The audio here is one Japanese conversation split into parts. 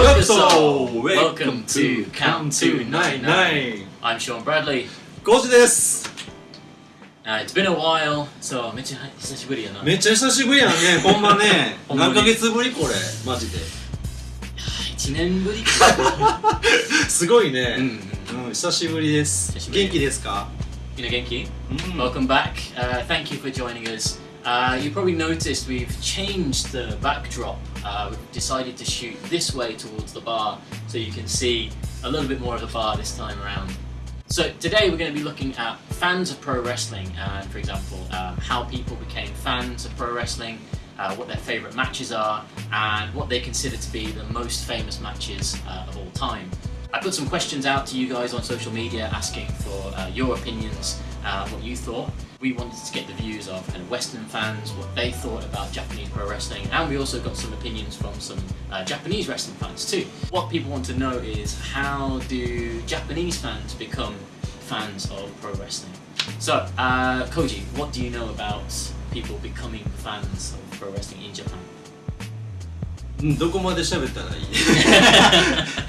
Welcome to Count to 99. I'm Sean Bradley. コーチです。Uh, it's been a while, so めっちゃ久しぶりやな。めっちゃ久しぶりやんね、ほんまね。ほんまに何ヶ月ぶりこれ、マジで。1年ぶりかすごいね。うんうん、久しぶりです久し。ぶり元気ですかみんな元気うん。Welcome back. Uh, thank you for joining us. Uh, you probably noticed we've changed the backdrop. Uh, we've decided to shoot this way towards the bar so you can see a little bit more of the bar this time around. So today we're going to be looking at fans of pro wrestling and, for example, um, how people became fans of pro wrestling, uh, what their favourite matches are, and what they consider to be the most famous matches uh, of all time. I put some questions out to you guys on social media asking for uh, your opinions, uh, what you thought. We wanted to get the views of kind of Western fans, what they thought about Japanese pro wrestling, and we also got some opinions from some uh, Japanese wrestling fans too. What people want to know is how do Japanese fans become fans of pro wrestling? So, uh, Koji, what do you know about people becoming fans of pro wrestling in Japan? うん、どこまで喋ったらいい？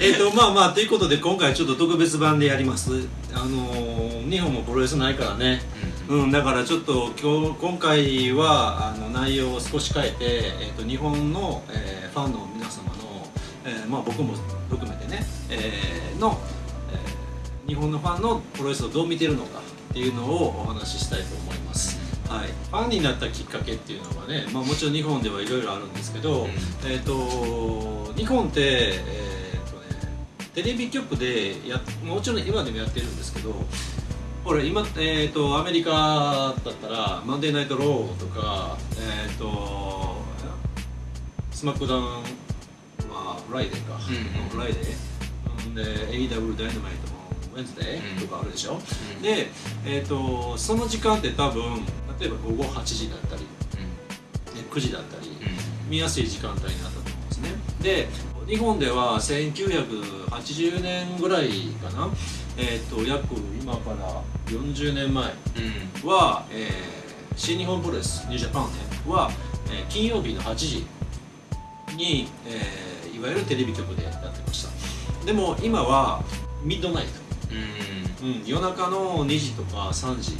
えっとまあまあということで今回ちょっと特別版でやります。あのー日本もプロレスないからね。うん、だからちょっと今日今回はあの内容を少し変えて、えー、と日本の、えーファンの皆様の、えーまあ、僕も含めてね、えーの、えー日本のファンのプロレスをどう見てるのかっていうのをお話ししたいと思います、はい、ファンになったきっかけっていうのはね、まあ、もちろん日本ではいろいろあるんですけど、うん。えー、と日本って、えーとね、テレビ局でやもちろん今でもやってるんですけどこれ今、えー、とアメリカだったら「マンデーナイト・ロー」とかえっ、とSmackDown は Friday か、うん Friday うん。で AW ダイナマイトもウェンズデーとかあるでしょ、うん。で、えー、とその時間って多分例えば午後8時だったりね9時だったり、見やすい時間帯になったと思うんですね。で日本では1980年ぐらいかな。えっ、と約今から40年前は、えー新日本プロレスニュージャパンねは、えー金曜日の8時に、えーいわゆるテレビ局でやってました。でも今はミッドナイト、うん、夜中の2時とか3時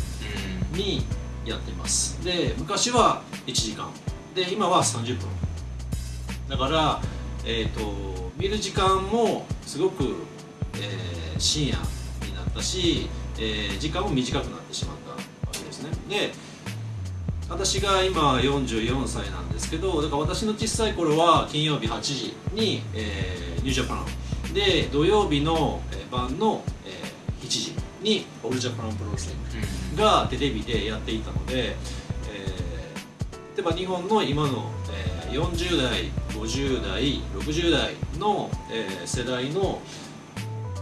にやってます。で昔は1時間。で今は30分。だから、えー、と見る時間もすごく、えー深夜になったし、えー時間も短くなってしまったわけですね。で私が今44歳なんですけどだから私の小さい頃は金曜日8時に、えーニュージャパン。で土曜日のえー晩の、えーにオールジャパンプロレスがテレビでやっていたので、えー例えば日本の今の、えー40代50代60代の、えー世代の、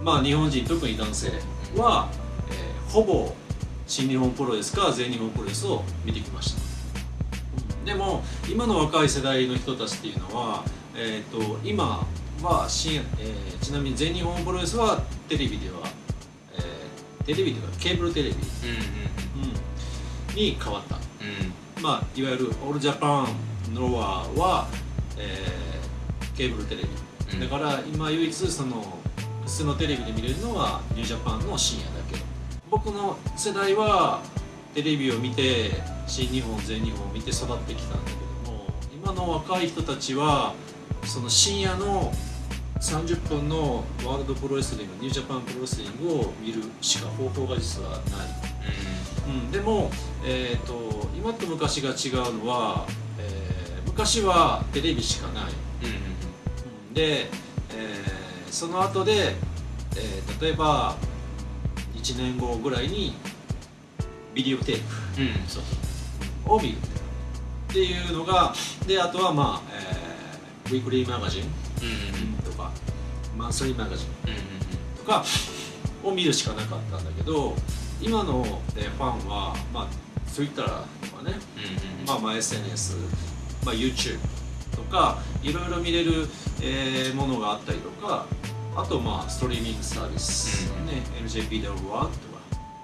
まあ、日本人特に男性は、えーほぼ新日本プロレスか全日本プロレスを見てきました。うんでも今の若い世代の人たちっていうのは、えー、と今はえーちなみに全日本プロレスはテレビでは、えーテレビというかケーブルテレビ、うんに変わった。まあ、いわゆるオールジャパンノアは、えーケーブルテレビ、うん。だから今唯一その普通のテレビで見れるのは New Japan の深夜だけ。僕の世代はテレビを見て新日本全日本を見て育ってきたんだけども今の若い人たちはその深夜の30分のワールドプロレスリング New Japan Pro Wrestling を見るしか方法が実はない。うん、でも、えー、と今と昔が違うのは、えー昔はテレビしかない、うんで、えーその後で、えー例えば1年後ぐらいにビデオテープを見るっていうのがであとはまあ、えーウィークリーマガジンとかマンスリーマガジン。とかを見るしかなかったんだけど今の、えーファンは、まあ、Twitter とかね、まあ、まあ SNS、まあ、YouTube とかいろいろ見れる、えーものがあったりとかあとまあストリーミングサービス、うんね NJPW とか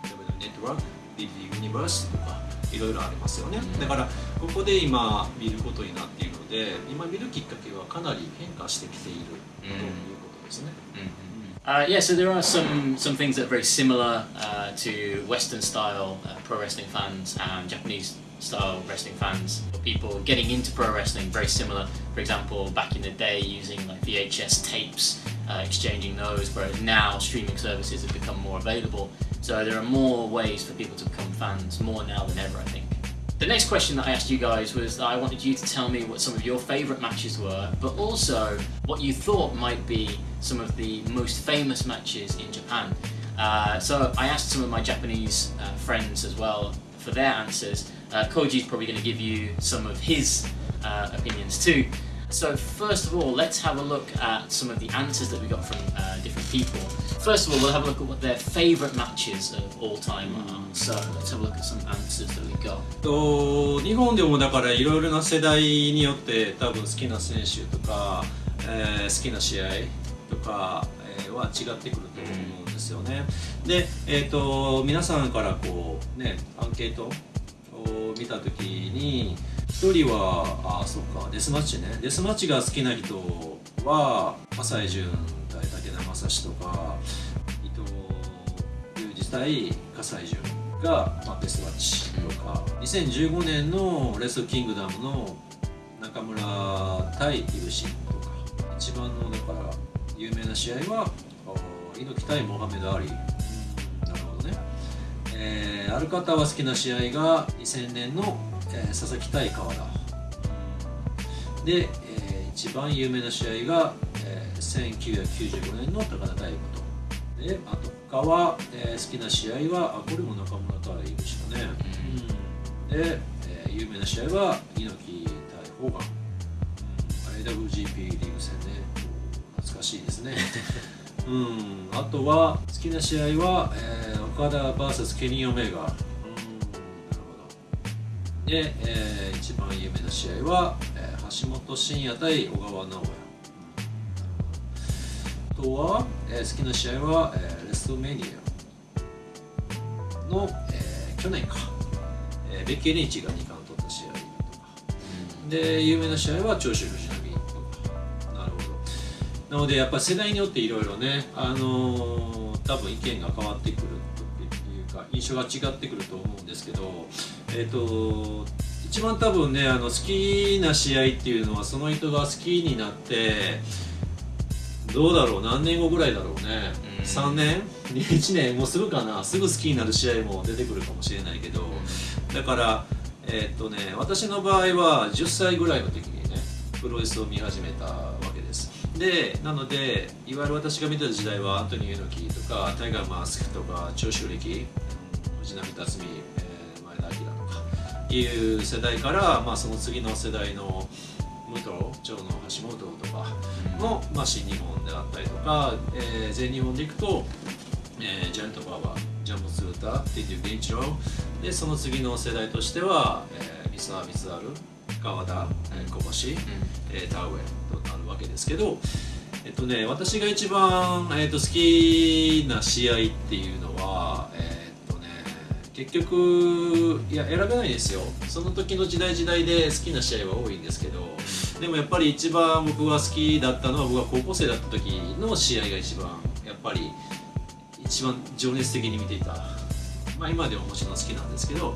W ネットワーク DD ユニバースとかいろいろありますよね、うん。だからここで今見ることになっているのので今見るきっかけはかなり変化してきているということ isn't it? Mm -hmm. uh, yeah, so there are some, some things that are very similar uh, to Western-style uh, pro wrestling fans and Japanese-style wrestling fans. People getting into pro wrestling, very similar. For example, back in the day, using like VHS tapes, uh, exchanging those, whereas now streaming services have become more available. So there are more ways for people to become fans, more now than ever, I think. The next question that I asked you guys was that I wanted you to tell me what some of your favourite matches were, but also what you thought might be some of the most famous matches in Japan. Uh, so I asked some of my Japanese uh, friends as well for their answers. Uh, Koji's probably going to give you some of his uh, opinions too. So first of all, let's have a look at some of the answers that we got from uh, different people. First of all, we'll have a look at what their favourite matches of all time are. So let's have a look at some answers that we got. と日本でもだからいろいろな世代によって多分好きな選手とか、えー好きな試合とか、えーは違ってくると思うんですよね。で、えー、と皆さんからこうねアンケートを見た時に一人はあそうかデスマッチねデスマッチが好きな人は浅井純対武田正史とか伊藤裕二対葛西潤が、まあ、ベストマッチとか、2015年のレストキングダムの中村対イブシンとか。一番のだから有名な試合は猪木対モハメド・アリなるほどね、えーある方は好きな試合が2000年の、えー佐々木対川田。で、えー一番有名な試合が、1995年の高田対武と。であと他は、えー好きな試合はあこれも中村対イブシだね、うん。で、えー有名な試合は猪木対ホーガン、うん。IWGP リーグ戦ね懐かしいですね。うん、あとは好きな試合は、えー岡田 VS ケニー・オメガ、うん、なるほど。で、えー一番有名な試合は、えー橋本真也対小川直也、とは、えー好きな試合は、えーレストメニアの、えー去年か、えーベッキー・リンチが2冠取った試合とか。で有名な試合は長州藤波とか。なるほど。なのでやっぱり世代によっていろいろね、あのー多分意見が変わってくるというか印象が違ってくると思うんですけど、えっと一番多分ねあの好きな試合っていうのはその人が好きになってどうだろう何年後ぐらいだろうね、うん。3年？1年。もうすぐかな。すぐ好きになる試合も出てくるかもしれないけど、だからえーっとね私の場合は10歳ぐらいの時にねプロレスを見始めたわけです。でなのでいわゆる私が見てた時代はアントニー猪木とかタイガーマスクとか長州力うん藤波辰巳、えー前田明とかいう世代から、まあ、その次の世代の武藤長野橋本とかの、まあ、新日本であったりとか、えー全日本でいくと、えージャイアントパワージャンボスーター天竜源一郎でその次の世代としては、えー、三沢光晴川田、えー小橋、えー田上となるわけですけど、えっとね、私が一番、えー、と好きな試合っていうのは、えーっとね、結局いや選べないですよ。その時の時代時代で好きな試合は多いんですけどでもやっぱり一番僕が好きだったのは僕が高校生だった時の試合が一番やっぱり一番情熱的に見ていた、まあ、今でももちろん好きなんですけど。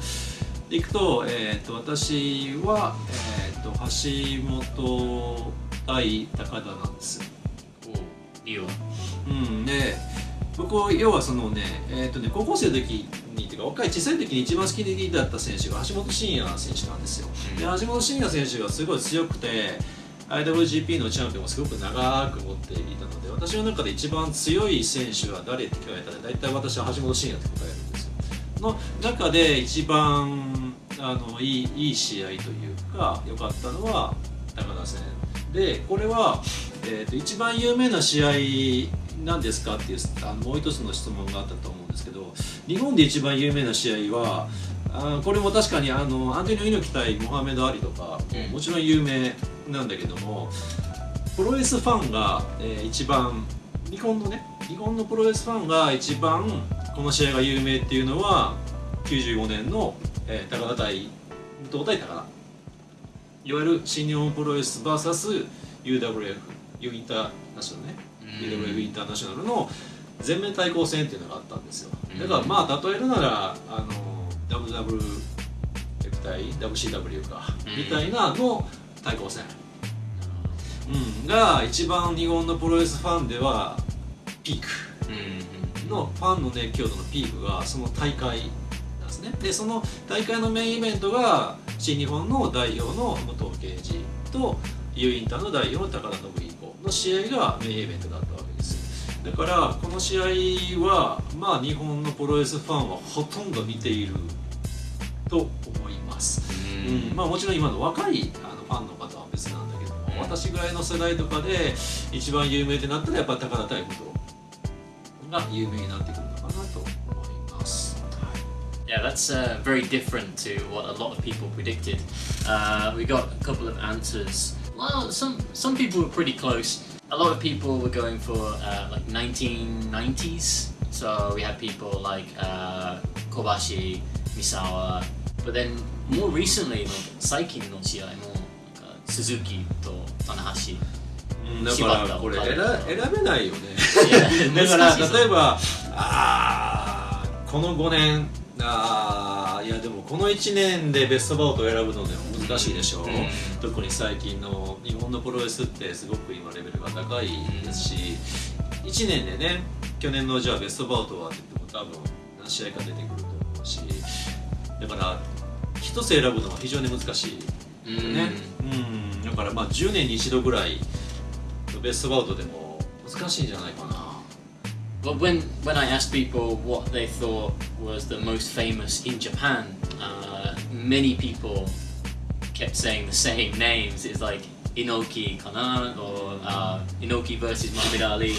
でいくと,、えー、と私は、えー、と橋本対高田なんです理由はうんで僕要はそのね,、えーとね高校生の時若い小さい時に一番好きだった選手が橋本真也選手なんですよ、で橋本真也選手がすごい強くて IWGP のチャンピオンをすごく長く持っていたので私の中で一番強い選手は誰って聞かれたら大体私は橋本真也って答えるんですよ。の中で一番あのいいいい試合というか良かったのは高田戦。でこれは、えー、と一番有名な試合なんですかっていうあのもう一つの質問があったと思うんですけど日本で一番有名な試合はあこれも確かにあのアントニオ猪木対モハメド・アリとか、うん。もちろん有名なんだけどもプロレスファンが、えー一番日本のね日本のプロレスファンが一番この試合が有名っていうのは95年の、えー高田対武藤対高田。いわゆる新日本プロレス VSUWF ユインターナショナルね、UWF インターナショナルの全面対抗戦っていうのがあったんですよ。だからまあ例えるならあの WWF 対 WCW か、みたいなの対抗戦、うん、が一番日本のプロレスファンではピーク。のファンの熱狂度のピークがその大会なんですね。でその大会のメインイベントが新日本の代表の武藤敬司と U インターの代表の高田信彦の試合がメインイベントだっただからこの試合はまあ日本のプロレスファンはほとんど見ていると思います、うんまあもちろん今の若いあのファンの方は別なんだけども、うん私ぐらいの世代とかで一番有名ってなったらやっぱ高田対武藤が有名になってくるのかなと思います、Yeah, that's uh, very different to what a lot of people predicted. Uh, we got a couple of answers. Well, some some people were pretty close. A lot of people were going for uh, like 1990s. So we had people like uh, Kobashi, Misawa. But then more recently, like 最近の試合もなんか鈴木と棚橋。うんだからこれ選選べないよねいやだから難しいぞ例えばあーこの5年あ ーいやでもこの1年でベストバウトを選ぶのでも難しいでしょう、うん。特に最近の日本のプロレスってすごく今レベルが高いですし、1年でね去年のじゃあベストバウトはって言っても多分何試合か出てくると思うしだから一つ選ぶのは非常に難しいね、うん、だからまあ10年に一度ぐらいベストバウトでも難しいんじゃないかな But when when I asked people what they thought was the most famous in Japan, uh, many people kept saying the same names. It's like Inoki kana or uh, Inoki versus Muhammad Ali,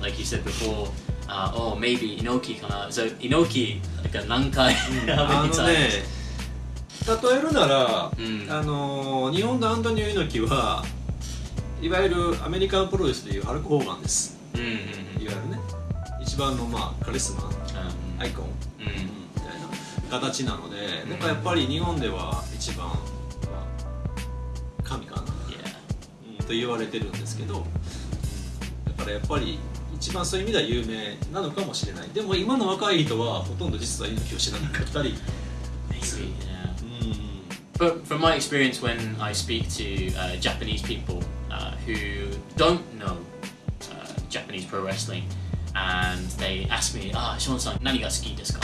like you said before. Uh, or maybe Inoki kana. So Inoki, like a nankai, あ how の many ね times? 例えるなら、うんあのー日本のアントニオ猪木はいわゆるアメリカンプロレスでいうハルク・ホーガンですいわゆるね一 番のまあカリスマ Um, アイコン、mm, みたいな形なので、だからやっぱり日本では一番、まあ、神かな.うんと言われてるんですけど、うん。だからやっぱり一番そういう意味では有名なのかもしれない。でも今の若い人はほとんど実は猪木を知らなかったり.うん。But from my experience, when I speak to uh, Japanese people uh, who don't know uh, Japanese pro wrestling, and they ask me, "Ah, Sean san, 何が好きですか?"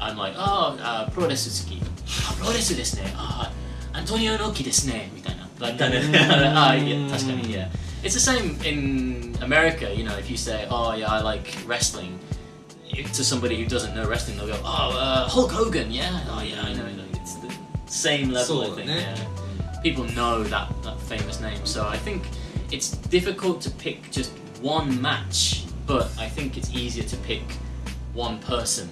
I'm like, "Oh, uh, プロレス好き。あ、プロレスですね。あ、アントニオ猪木ですね。みたいな。Like kind of. あ、いや、確かに。Yeah. It's the same in America. You know, if you say, "Oh, yeah, I like wrestling," to somebody who doesn't know wrestling, they'll go, "Oh, uh, Hulk Hogan, yeah, oh yeah, I know." It's the same level, I そうだ think. ね Yeah. People know that that famous name, so I think it's difficult to pick just one match, but I think it's easier to pick one person,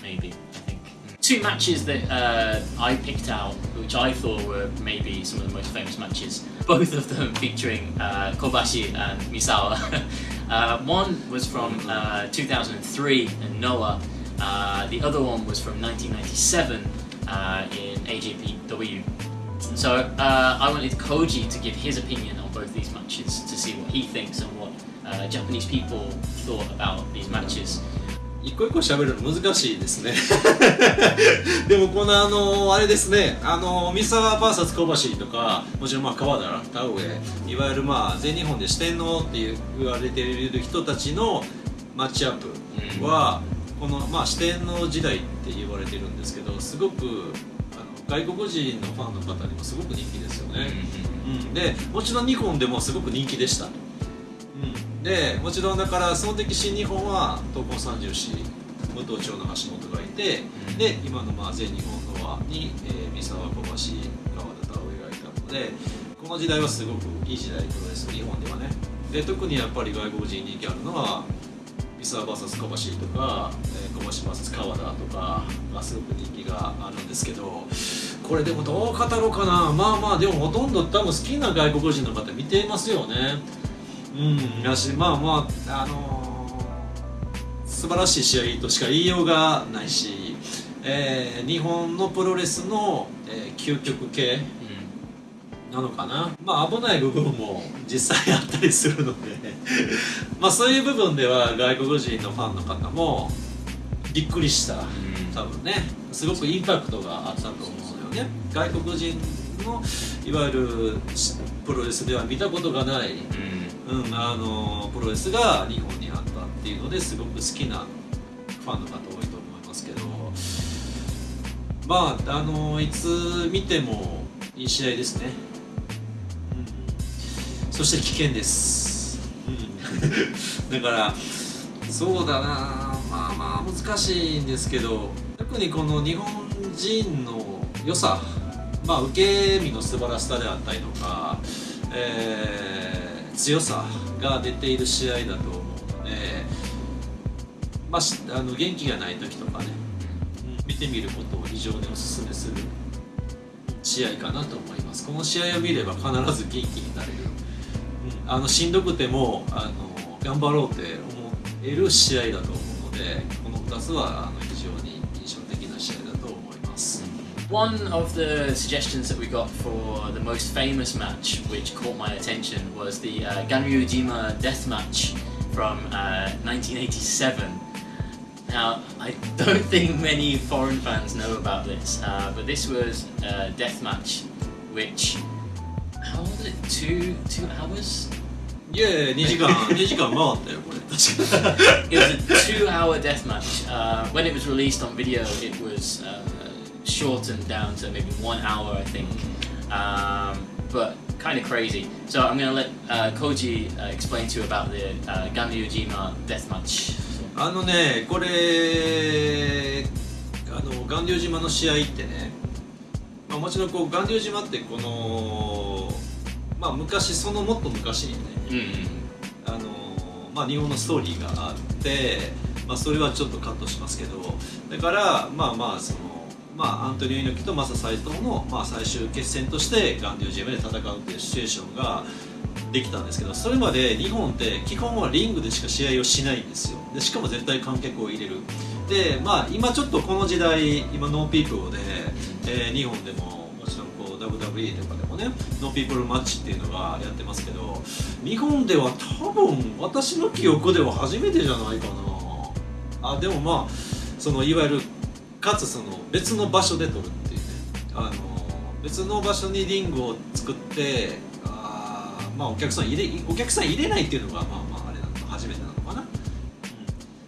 maybe. I think two matches that uh, I picked out, which I thought were maybe some of the most famous matches. Both of them featuring uh, Kobashi and Misawa. uh, one was from uh, 2003 in Noah. Uh, the other one was from 1997 uh, in AJPW. So I wanted Koji to give his opinion on both these matches to see what he thinks and uh, Japanese people thought about these matches. 一個一個喋るの難しいですね。でもこのあのあれですね。あの三沢 VS 小橋とかもちろんまあ川田田上いわゆるまあ全日本で四天王って言われている人たちのマッチアップは、このまあ四天王時代って言われてるんですけどすごくあの外国人のファンの方にもすごく人気ですよね、うん、でもちろん日本でもすごく人気でした、うん、でもちろんだからその時新日本は東宝三重士武藤長の橋本がいて、うん。で今のまあ全日本の輪に、えー三沢小橋川田田上がいたのでこの時代はすごくいい時代プロレス日本ではね。で特にやっぱり外国人人気あるのは三沢 VS 小橋とか、えー、小橋 VS 川田とかがすごく人気があるんですけどこれでもどう語ろうかな。まあまあでもほとんど多分好きな外国人の方見てますよねうん。だしまあまああのー素晴らしい試合としか言いようがないし、えー日本のプロレスの、えー究極系なのかな。まあ危ない部分も実際あったりするので。まあそういう部分では外国人のファンの方もびっくりした。多分ね。すごくインパクトがあったと思うのよね。外国人のいわゆるプロレスでは見たことがない、うん、うんあのプロレスが日本にあったっていうのですごく好きなファンの方多いと思いますけどまああのいつ見てもいい試合ですね、うん、そして危険です、うん、だからそうだな。まあまあ難しいんですけど特にこの日本人の良さまあ受け身の素晴らしさであったりとか、えー、強さが出ている試合だと思うので、まあ、あの元気がない時とかね、うん、見てみることを非常にお勧めする試合かなと思います。この試合を見れば必ず元気になれる、うん、あのしんどくてもあの頑張ろうって思える試合だと思うのでこの2つは One of the suggestions that we got for the most famous match, which caught my attention, was the uh, Ganryujima death match from uh, 1987. Now, I don't think many foreign fans know about this, uh, but this was a death match which, how was it, two, two hours? いやいや2時間2時間回ったよこれ確か It was a two-hour death match. Uh, when it was released on video, it was uh, shortened down to maybe one hour, I think. Um, but kind of crazy. So I'm going to let uh, Koji uh, explain to you about the uh, Ganryujima death match. あのねこれあの巌流島の試合ってね、まあ、もちろんこう巌流島ってこのまあ昔そのもっと昔にね、うん、あのまあ日本のストーリーがあってまあそれはちょっとカットしますけどだからまあまあそのまあ、アントニオ猪木とマサ斎藤の、まあ、最終決戦としてガンデュージムで戦うっていうシチュエーションができたんですけどそれまで日本って基本はリングでしか試合をしないんですよ。でしかも絶対観客を入れる。でまあ今ちょっとこの時代今 no people で、えー、日本でももちろんこう WWE とかでもね no people match っていうのがやってますけど日本では多分私の記憶では初めてじゃないかな。あでもまあそのいわゆるかつその別の場所で撮るっていうね。あの別の場所にリングを作ってあまあお客さん入れお客さん入れないっていうのがまあまああれなの初めてなのかな、うん、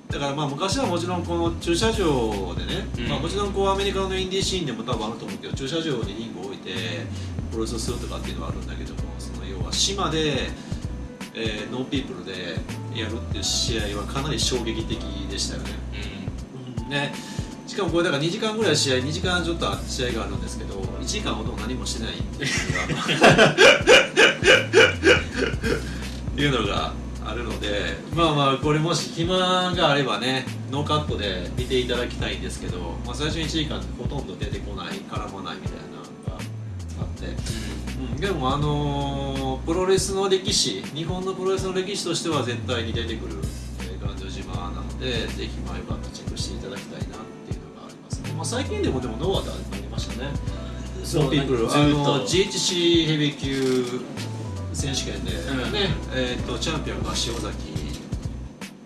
だからまあ昔はもちろんこの駐車場でね、うん、まあ、もちろんこうアメリカのインディーシーンでも多分あると思うけど駐車場にリングを置いてプロレスをするとかっていうのはあるんだけどもその要は島で、えー、 no people でやるっていう試合はかなり衝撃的でしたよね。うん、ねしかもこれだから2時間ぐらい試合2時間ちょっと試合があるんですけど1時間ほど何もしてないっていうのが あるのでまあまあこれもし暇があればねノーカットで見ていただきたいんですけど、まあ、最初の1時間ほとんど出てこない絡まないみたいなのがあって、うん、でもあのー、プロレスの歴史日本のプロレスの歴史としては絶対に出てくる頑丈島なのでぜひまあよかったらチェックしていただきたいなまあ、最近でもでもノアでありましたね。そうピープルあの GHC ヘビー級選手権で、うん、ねえーと、チャンピオンが塩崎、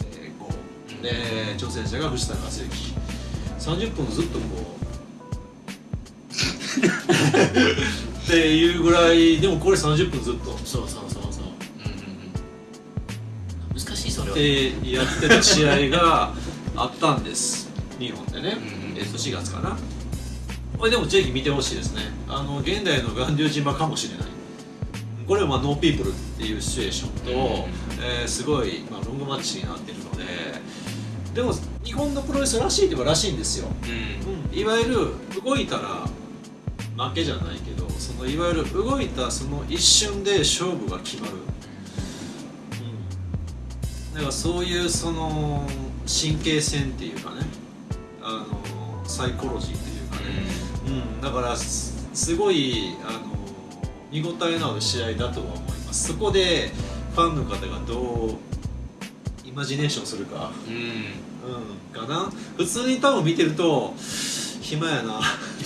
えー、5で挑戦者が藤田和之。30分ずっとこう。っていうぐらいでもこれ30分ずっと。そうそうそうそう、うんうん、難しいそれは。でやってた試合があったんです日本でね、うん。えっと、4月かな。これでもぜひ見てほしいですね。あの現代の巌流島かもしれない。これはまあ no people っていうシチュエーションと、うん、えー、すごい、まあ、ロングマッチになってるのででも日本のプロレスらしいといえばらしいんですよ、うん、いわゆる動いたら負けじゃないけどそのいわゆる動いたその一瞬で勝負が決まる、うん、だからそういうその神経戦っていうかねあのサイコロジーというかね、うん、だからすごいあの見応えのある試合だとは思います。そこでファンの方がどうイマジネーションするか、うん、うん、かな普通に多分見てると暇やな。っ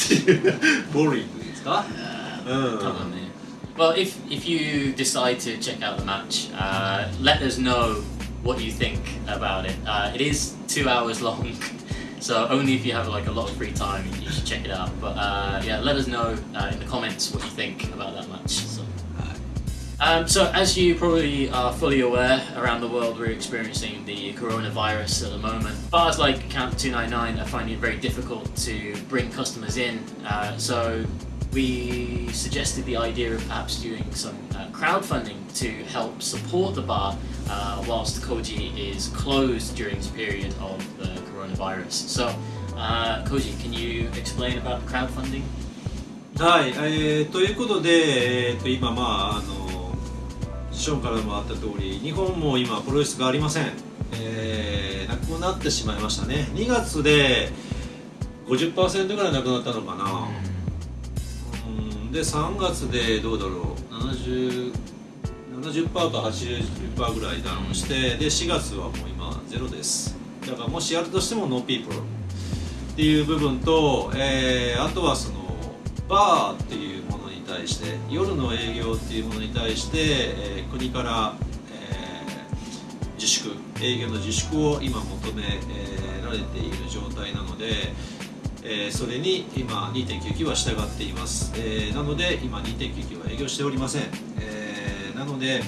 ていうボーリングですか、うん、多分ね Well, if if you decide to check out the match, uh, let us know what you think about it. Uh, it is two hours long, so only if you have like a lot of free time you should check it out. But uh, yeah, let us know uh, in the comments what you think about that match. So. Um, so, as you probably are fully aware, around the world we're experiencing the coronavirus at the moment. Bars like Camp 299 are finding it very difficult to bring customers in. Uh, so, we suggested the idea of perhaps doing some uh, crowdfunding to help support the bar uh, whilst Koji is closed during this period of the coronavirus. So, uh, Koji, can you explain about crowdfunding? はい、えーということで、えーと今まああのショーンからもあった通り日本も今プロレスがありません、えーなくなってしまいましたね2月で50%ぐらいなくなったのかな、うん、で3月でどうだろう。70 70%か80%ぐらいダウンしてで4月はもう今ゼロです。だからもしやるとしても no people っていう部分と、えーあとはそのバーっていうものに対して夜の営業っていうものに対して、えー国から、えー自粛営業の自粛を今求め、られている状態なので、えーそれに今2.99は従っています、えーなので今2.99は営業しておりません、えーなので、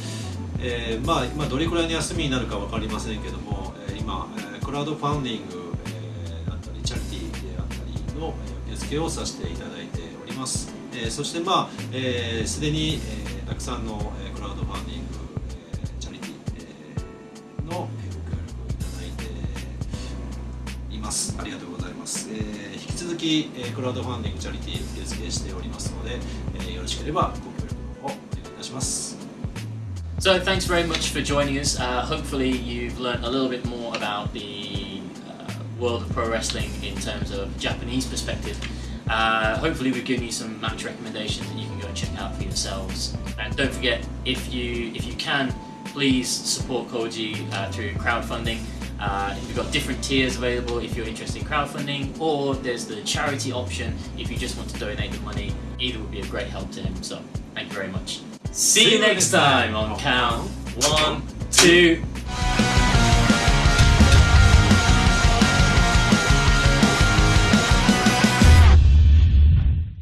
えーまあ、まどれくらいの休みになるか分かりませんけども、え今、クラウドファンディング、えーだったりチャリティーであったりの受付をさせていただいております、えーそしてまあすで、えー既に、えーたくさんの、えー引きクラウドファンディングチャリティー受付しておりますのでよろしければご協力の方お願いいたします。So thanks very much for joining us. Uh, hopefully you've learned a little bit more about the uh, world of pro wrestling in terms of Japanese perspective. Uh, hopefully we've given you some match recommendations that you can go and check out for yourselves. And don't forget, if you if you can, please support Koji uh, through crowdfunding. Uh, we've got different tiers available if you're interested in crowdfunding, or there's the charity option if you just want to donate the money. Either would be a great help to him. So thank you very much. See you next time on count one, two,